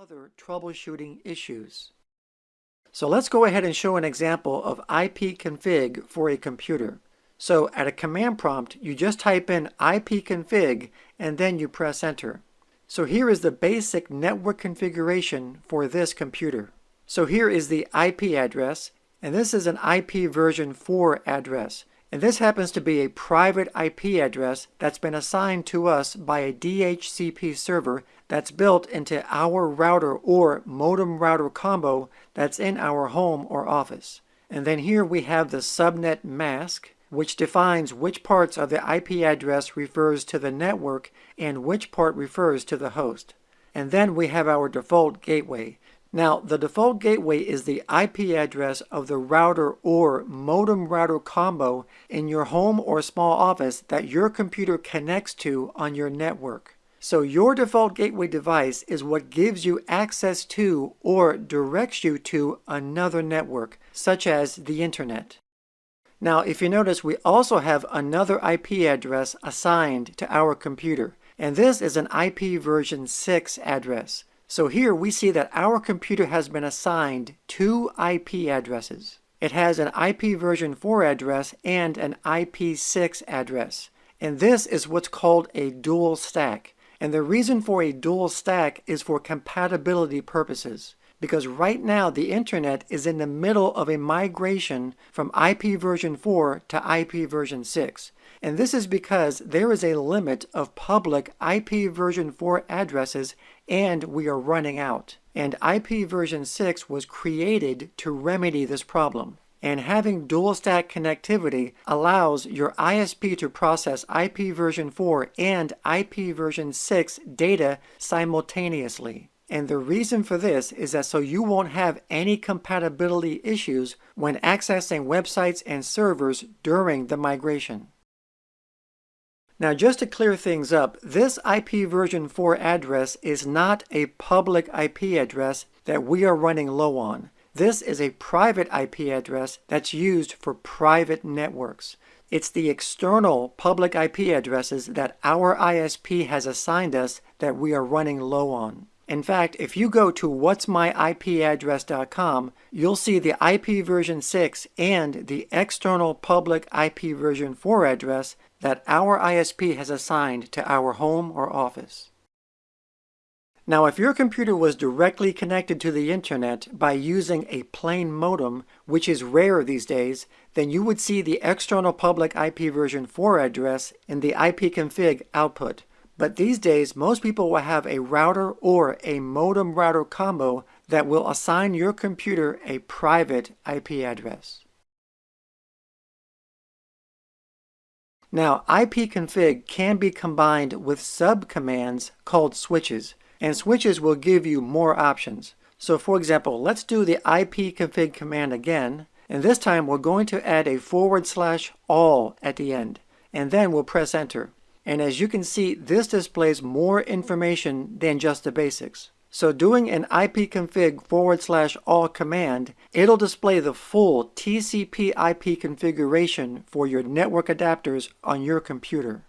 other troubleshooting issues. So let's go ahead and show an example of ipconfig for a computer. So at a command prompt, you just type in ipconfig and then you press enter. So here is the basic network configuration for this computer. So here is the IP address, and this is an IP version 4 address. And this happens to be a private IP address that's been assigned to us by a DHCP server that's built into our router or modem router combo that's in our home or office. And then here we have the subnet mask, which defines which parts of the IP address refers to the network and which part refers to the host. And then we have our default gateway. Now, the default gateway is the IP address of the router or modem router combo in your home or small office that your computer connects to on your network. So your default gateway device is what gives you access to or directs you to another network, such as the internet. Now, if you notice, we also have another IP address assigned to our computer, and this is an IP version 6 address. So here we see that our computer has been assigned two IP addresses. It has an IP version 4 address and an IP6 address. And this is what's called a dual stack. And the reason for a dual stack is for compatibility purposes. Because right now the internet is in the middle of a migration from IP version 4 to IP version 6. And this is because there is a limit of public IP version 4 addresses and we are running out. And IP version 6 was created to remedy this problem. And having dual stack connectivity allows your ISP to process IP version 4 and IP version 6 data simultaneously. And the reason for this is that so you won't have any compatibility issues when accessing websites and servers during the migration. Now just to clear things up, this IP version 4 address is not a public IP address that we are running low on. This is a private IP address that's used for private networks. It's the external public IP addresses that our ISP has assigned us that we are running low on. In fact, if you go to what'smyipaddress.com, you'll see the IP version 6 and the external public IP version 4 address that our ISP has assigned to our home or office. Now, if your computer was directly connected to the internet by using a plain modem, which is rare these days, then you would see the external public IP version 4 address in the ipconfig output. But these days, most people will have a router or a modem router combo that will assign your computer a private IP address. Now, ipconfig can be combined with subcommands called switches, and switches will give you more options. So for example, let's do the ipconfig command again, and this time we're going to add a forward slash all at the end, and then we'll press enter. And as you can see, this displays more information than just the basics. So doing an ipconfig forward slash all command, it'll display the full TCP IP configuration for your network adapters on your computer.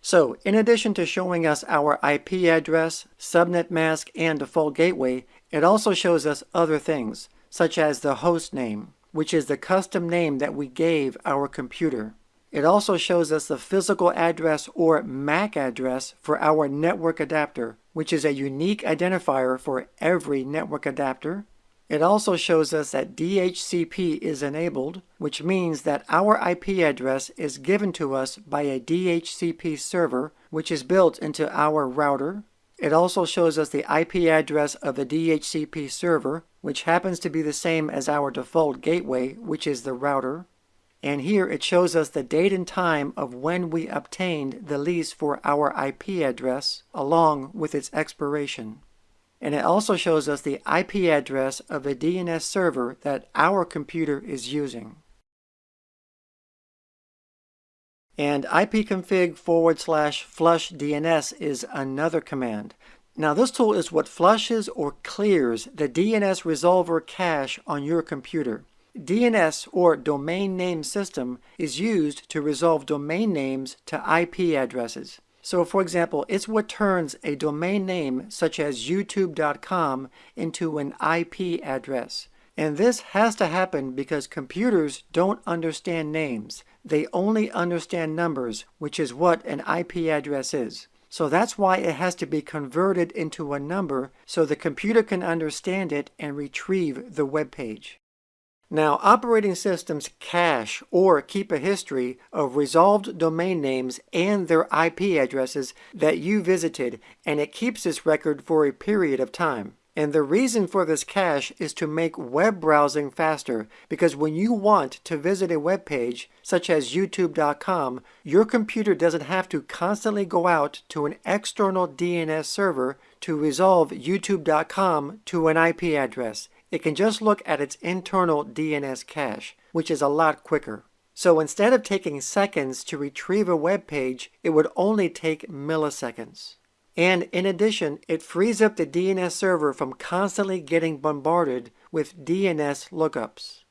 So in addition to showing us our IP address, subnet mask, and default gateway, it also shows us other things, such as the host name, which is the custom name that we gave our computer. It also shows us the physical address or MAC address for our network adapter, which is a unique identifier for every network adapter. It also shows us that DHCP is enabled, which means that our IP address is given to us by a DHCP server, which is built into our router. It also shows us the IP address of the DHCP server, which happens to be the same as our default gateway, which is the router. And here it shows us the date and time of when we obtained the lease for our IP address along with its expiration. And it also shows us the IP address of the DNS server that our computer is using. And ipconfig forward slash flush DNS is another command. Now this tool is what flushes or clears the DNS resolver cache on your computer. DNS or domain name system is used to resolve domain names to IP addresses. So for example, it's what turns a domain name such as youtube.com into an IP address. And this has to happen because computers don't understand names. They only understand numbers, which is what an IP address is. So that's why it has to be converted into a number so the computer can understand it and retrieve the web page. Now, operating systems cache or keep a history of resolved domain names and their IP addresses that you visited, and it keeps this record for a period of time. And the reason for this cache is to make web browsing faster because when you want to visit a web page, such as youtube.com, your computer doesn't have to constantly go out to an external DNS server to resolve youtube.com to an IP address it can just look at its internal DNS cache, which is a lot quicker. So instead of taking seconds to retrieve a web page, it would only take milliseconds. And in addition, it frees up the DNS server from constantly getting bombarded with DNS lookups.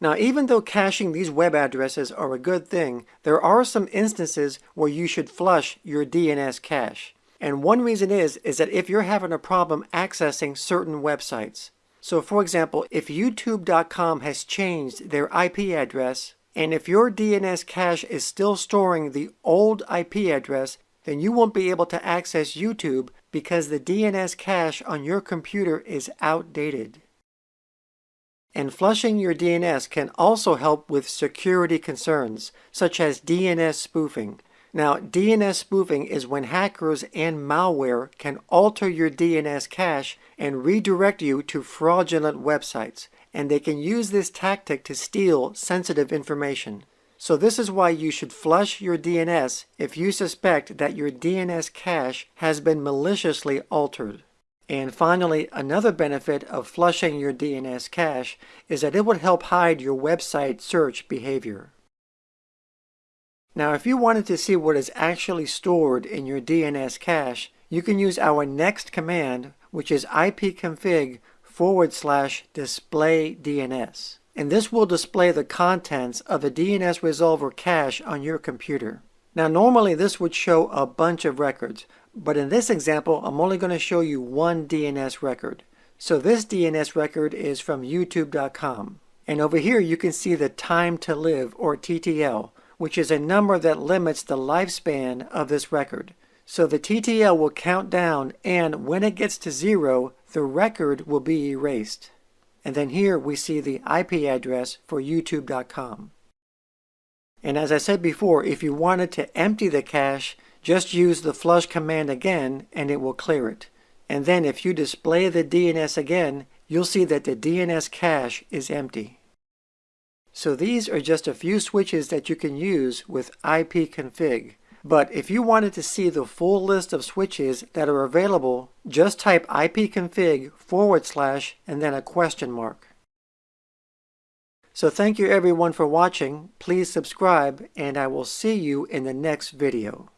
Now, even though caching these web addresses are a good thing, there are some instances where you should flush your DNS cache. And one reason is, is that if you're having a problem accessing certain websites. So for example, if youtube.com has changed their IP address, and if your DNS cache is still storing the old IP address, then you won't be able to access YouTube because the DNS cache on your computer is outdated. And flushing your DNS can also help with security concerns, such as DNS spoofing. Now, DNS spoofing is when hackers and malware can alter your DNS cache and redirect you to fraudulent websites, and they can use this tactic to steal sensitive information. So this is why you should flush your DNS if you suspect that your DNS cache has been maliciously altered. And finally, another benefit of flushing your DNS cache is that it would help hide your website search behavior. Now if you wanted to see what is actually stored in your DNS cache, you can use our next command, which is ipconfig forward slash display DNS. And this will display the contents of the DNS resolver cache on your computer. Now normally this would show a bunch of records, but in this example I'm only going to show you one DNS record. So this DNS record is from youtube.com. And over here you can see the time to live or TTL which is a number that limits the lifespan of this record. So the TTL will count down and when it gets to zero, the record will be erased. And then here we see the IP address for youtube.com. And as I said before, if you wanted to empty the cache, just use the flush command again and it will clear it. And then if you display the DNS again, you'll see that the DNS cache is empty. So these are just a few switches that you can use with ipconfig. But if you wanted to see the full list of switches that are available, just type ipconfig forward slash and then a question mark. So thank you everyone for watching. Please subscribe and I will see you in the next video.